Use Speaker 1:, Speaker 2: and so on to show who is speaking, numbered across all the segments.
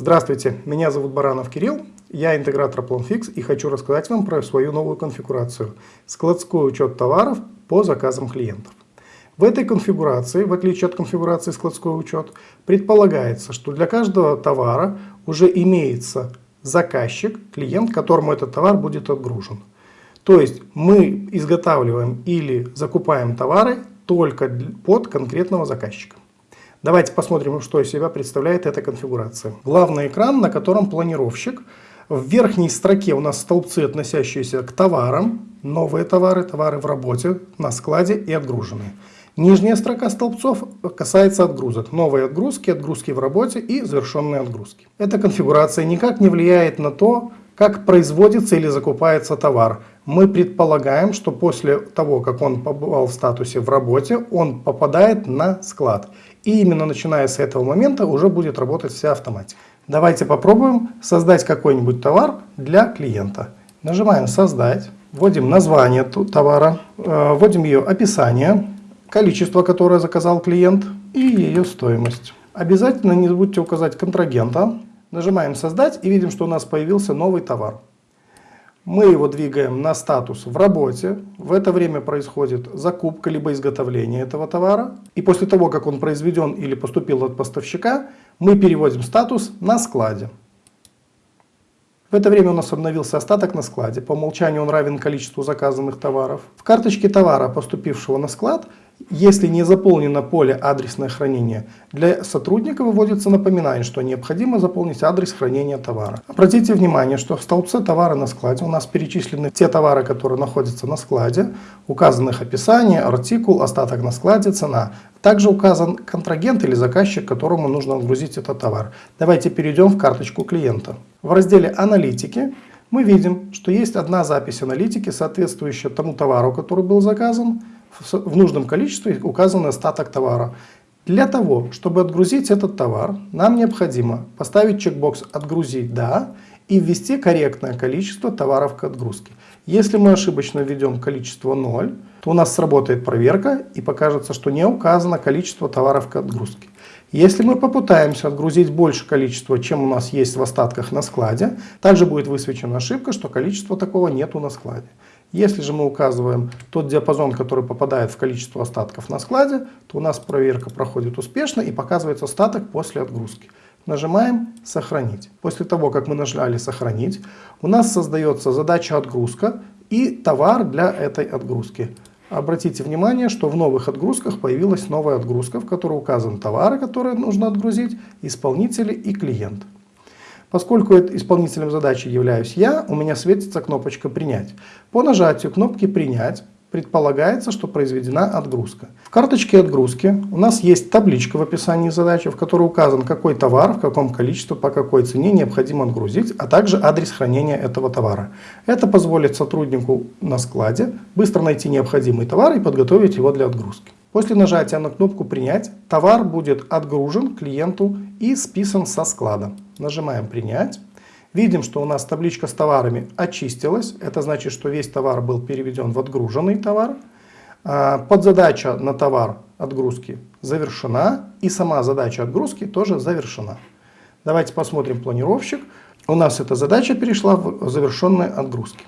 Speaker 1: Здравствуйте, меня зовут Баранов Кирилл, я интегратор PlanFix и хочу рассказать вам про свою новую конфигурацию – складской учет товаров по заказам клиентов. В этой конфигурации, в отличие от конфигурации складской учет, предполагается, что для каждого товара уже имеется заказчик, клиент, которому этот товар будет отгружен. То есть мы изготавливаем или закупаем товары только под конкретного заказчика. Давайте посмотрим, что из себя представляет эта конфигурация. Главный экран, на котором планировщик. В верхней строке у нас столбцы, относящиеся к товарам, новые товары, товары в работе, на складе и отгруженные. Нижняя строка столбцов касается отгрузок. Новые отгрузки, отгрузки в работе и завершенные отгрузки. Эта конфигурация никак не влияет на то, как производится или закупается товар. Мы предполагаем, что после того, как он побывал в статусе в работе, он попадает на склад. И именно начиная с этого момента уже будет работать вся автоматика. Давайте попробуем создать какой-нибудь товар для клиента. Нажимаем «Создать», вводим название товара, э, вводим ее описание, количество, которое заказал клиент и ее стоимость. Обязательно не забудьте указать контрагента, Нажимаем «Создать» и видим, что у нас появился новый товар. Мы его двигаем на статус «В работе». В это время происходит закупка либо изготовление этого товара. И после того, как он произведен или поступил от поставщика, мы переводим статус «На складе». В это время у нас обновился остаток на складе. По умолчанию он равен количеству заказанных товаров. В карточке товара, поступившего на склад, если не заполнено поле адресное хранение, для сотрудника выводится напоминание, что необходимо заполнить адрес хранения товара. Обратите внимание, что в столбце товара на складе у нас перечислены те товары, которые находятся на складе, указанных описание, артикул, остаток на складе, цена. Также указан контрагент или заказчик, которому нужно отгрузить этот товар. Давайте перейдем в карточку клиента. В разделе «Аналитики» мы видим, что есть одна запись аналитики, соответствующая тому товару, который был заказан, в нужном количестве указан остаток товара. Для того, чтобы отгрузить этот товар, нам необходимо поставить чекбокс «Отгрузить да» и ввести корректное количество товаров к отгрузке. Если мы ошибочно введем количество 0, то у нас сработает проверка и покажется, что не указано количество товаров к отгрузке. Если мы попытаемся отгрузить больше количества, чем у нас есть в остатках на складе, также будет высвечена ошибка, что количества такого нету на складе. Если же мы указываем тот диапазон, который попадает в количество остатков на складе, то у нас проверка проходит успешно и показывается остаток после отгрузки. Нажимаем «Сохранить». После того, как мы нажали «Сохранить», у нас создается задача «Отгрузка» и товар для этой отгрузки. Обратите внимание, что в новых отгрузках появилась новая отгрузка, в которой указаны товары, которые нужно отгрузить, исполнители и клиент. Поскольку исполнителем задачи являюсь я, у меня светится кнопочка «Принять». По нажатию кнопки «Принять» предполагается, что произведена отгрузка. В карточке отгрузки у нас есть табличка в описании задачи, в которой указан, какой товар, в каком количестве, по какой цене необходимо отгрузить, а также адрес хранения этого товара. Это позволит сотруднику на складе быстро найти необходимый товар и подготовить его для отгрузки. После нажатия на кнопку «Принять» товар будет отгружен клиенту и списан со склада. Нажимаем «Принять». Видим, что у нас табличка с товарами очистилась. Это значит, что весь товар был переведен в отгруженный товар. А, подзадача на товар отгрузки завершена. И сама задача отгрузки тоже завершена. Давайте посмотрим планировщик. У нас эта задача перешла в завершенные отгрузки.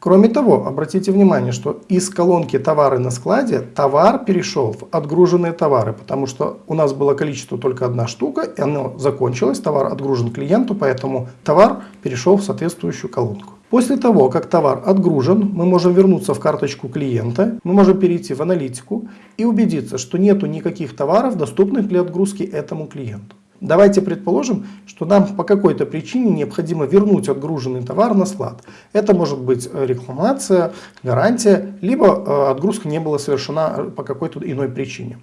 Speaker 1: Кроме того, обратите внимание, что из колонки «Товары на складе» товар перешел в отгруженные товары, потому что у нас было количество только одна штука, и оно закончилось, товар отгружен клиенту, поэтому товар перешел в соответствующую колонку. После того, как товар отгружен, мы можем вернуться в карточку клиента, мы можем перейти в аналитику и убедиться, что нету никаких товаров, доступных для отгрузки этому клиенту. Давайте предположим, что нам по какой-то причине необходимо вернуть отгруженный товар на склад. Это может быть э, рекламация, гарантия, либо э, отгрузка не была совершена э, по какой-то иной причине.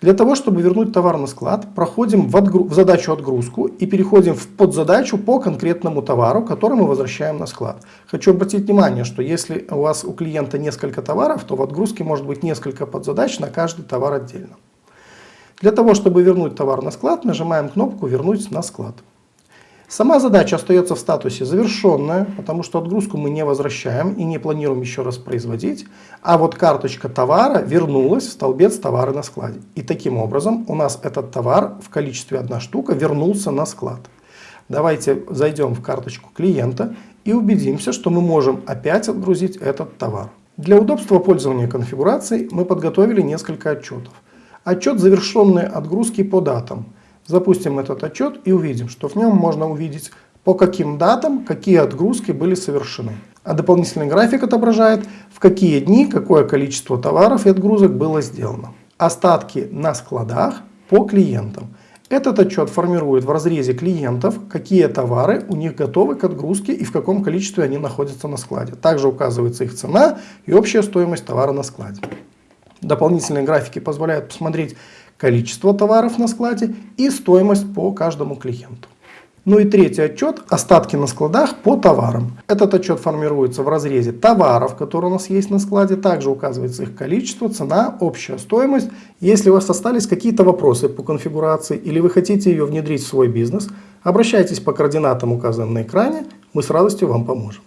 Speaker 1: Для того, чтобы вернуть товар на склад, проходим в, отгру... в задачу отгрузку и переходим в подзадачу по конкретному товару, который мы возвращаем на склад. Хочу обратить внимание, что если у вас у клиента несколько товаров, то в отгрузке может быть несколько подзадач на каждый товар отдельно. Для того, чтобы вернуть товар на склад, нажимаем кнопку «Вернуть на склад». Сама задача остается в статусе завершенная, потому что отгрузку мы не возвращаем и не планируем еще раз производить. А вот карточка товара вернулась в столбец товары на складе. И таким образом у нас этот товар в количестве одна штука вернулся на склад. Давайте зайдем в карточку клиента и убедимся, что мы можем опять отгрузить этот товар. Для удобства пользования конфигурацией мы подготовили несколько отчетов. Отчет завершенной отгрузки по датам. Запустим этот отчет и увидим, что в нем можно увидеть по каким датам какие отгрузки были совершены. А дополнительный график отображает, в какие дни какое количество товаров и отгрузок было сделано. Остатки на складах по клиентам. Этот отчет формирует в разрезе клиентов, какие товары у них готовы к отгрузке и в каком количестве они находятся на складе. Также указывается их цена и общая стоимость товара на складе. Дополнительные графики позволяют посмотреть количество товаров на складе и стоимость по каждому клиенту. Ну и третий отчет – остатки на складах по товарам. Этот отчет формируется в разрезе товаров, которые у нас есть на складе. Также указывается их количество, цена, общая стоимость. Если у вас остались какие-то вопросы по конфигурации или вы хотите ее внедрить в свой бизнес, обращайтесь по координатам, указанным на экране, мы с радостью вам поможем.